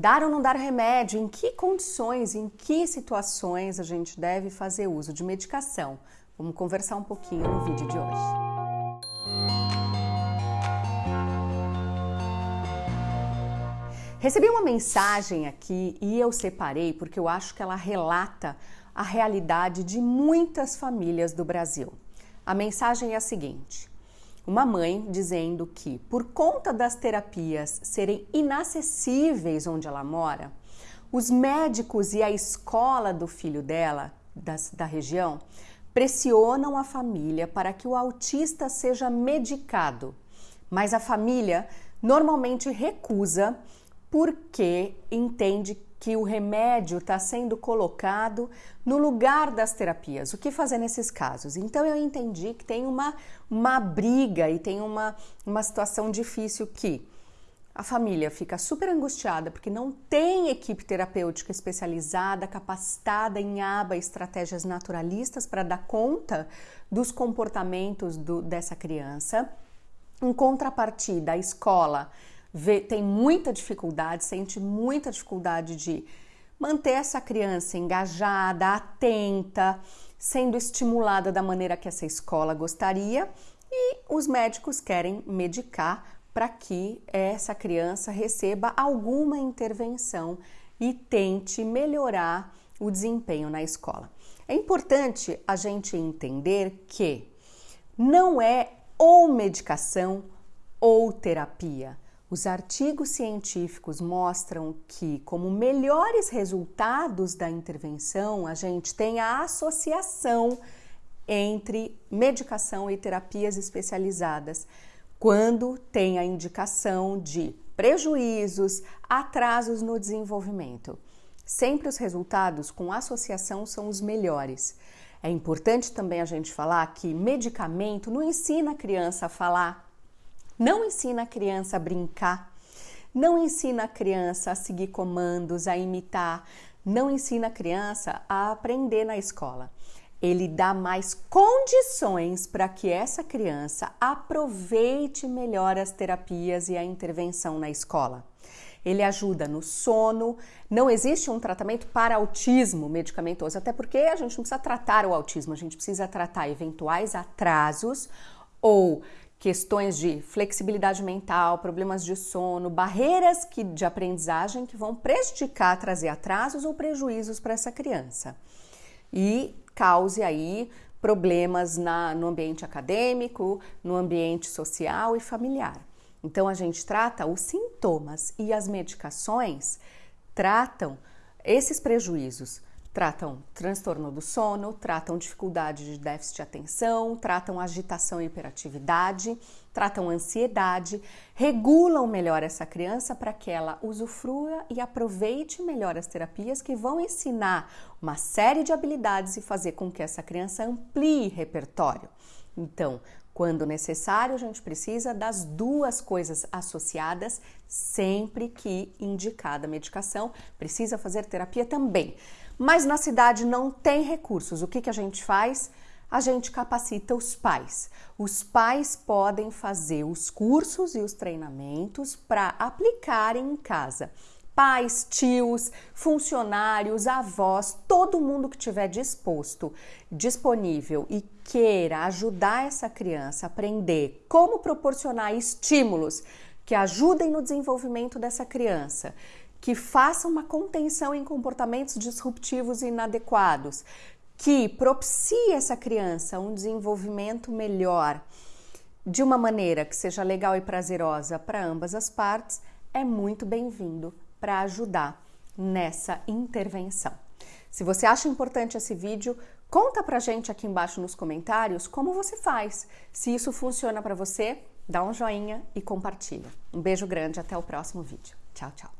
Dar ou não dar remédio? Em que condições, em que situações a gente deve fazer uso de medicação? Vamos conversar um pouquinho no vídeo de hoje. Recebi uma mensagem aqui e eu separei porque eu acho que ela relata a realidade de muitas famílias do Brasil. A mensagem é a seguinte: uma mãe dizendo que, por conta das terapias serem inacessíveis onde ela mora, os médicos e a escola do filho dela, das, da região, pressionam a família para que o autista seja medicado. Mas a família normalmente recusa porque entende que o remédio está sendo colocado no lugar das terapias. O que fazer nesses casos? Então eu entendi que tem uma, uma briga e tem uma, uma situação difícil que a família fica super angustiada porque não tem equipe terapêutica especializada, capacitada em aba estratégias naturalistas para dar conta dos comportamentos do, dessa criança. Em contrapartida, a escola vê, tem muita dificuldade, sente muita dificuldade de manter essa criança engajada, atenta, sendo estimulada da maneira que essa escola gostaria, e os médicos querem medicar para que essa criança receba alguma intervenção e tente melhorar o desempenho na escola. É importante a gente entender que não é ou medicação ou terapia. Os artigos científicos mostram que, como melhores resultados da intervenção, a gente tem a associação entre medicação e terapias especializadas, quando tem a indicação de prejuízos, atrasos no desenvolvimento. Sempre os resultados com associação são os melhores. É importante também a gente falar que medicamento não ensina a criança a falar não ensina a criança a brincar, não ensina a criança a seguir comandos, a imitar, não ensina a criança a aprender na escola. Ele dá mais condições para que essa criança aproveite melhor as terapias e a intervenção na escola. Ele ajuda no sono. Não existe um tratamento para autismo medicamentoso, até porque a gente não precisa tratar o autismo, a gente precisa tratar eventuais atrasos ou questões de flexibilidade mental, problemas de sono, barreiras que, de aprendizagem que vão prejudicar, trazer atrasos ou prejuízos para essa criança. E cause aí problemas na, no ambiente acadêmico, no ambiente social e familiar. Então a gente trata os sintomas e as medicações tratam esses prejuízos tratam transtorno do sono, tratam dificuldade de déficit de atenção, tratam agitação e hiperatividade, tratam ansiedade, regulam melhor essa criança para que ela usufrua e aproveite melhor as terapias que vão ensinar uma série de habilidades e fazer com que essa criança amplie repertório. Então, quando necessário, a gente precisa das duas coisas associadas, sempre que indicada a medicação, precisa fazer terapia também. Mas na cidade não tem recursos. O que, que a gente faz? A gente capacita os pais. Os pais podem fazer os cursos e os treinamentos para aplicarem em casa pais, tios, funcionários, avós, todo mundo que tiver disposto, disponível e queira ajudar essa criança a aprender como proporcionar estímulos que ajudem no desenvolvimento dessa criança, que façam uma contenção em comportamentos disruptivos e inadequados, que propicie essa criança um desenvolvimento melhor de uma maneira que seja legal e prazerosa para ambas as partes, é muito bem-vindo para ajudar nessa intervenção. Se você acha importante esse vídeo, conta pra gente aqui embaixo nos comentários como você faz. Se isso funciona para você, dá um joinha e compartilha. Um beijo grande, até o próximo vídeo. Tchau, tchau.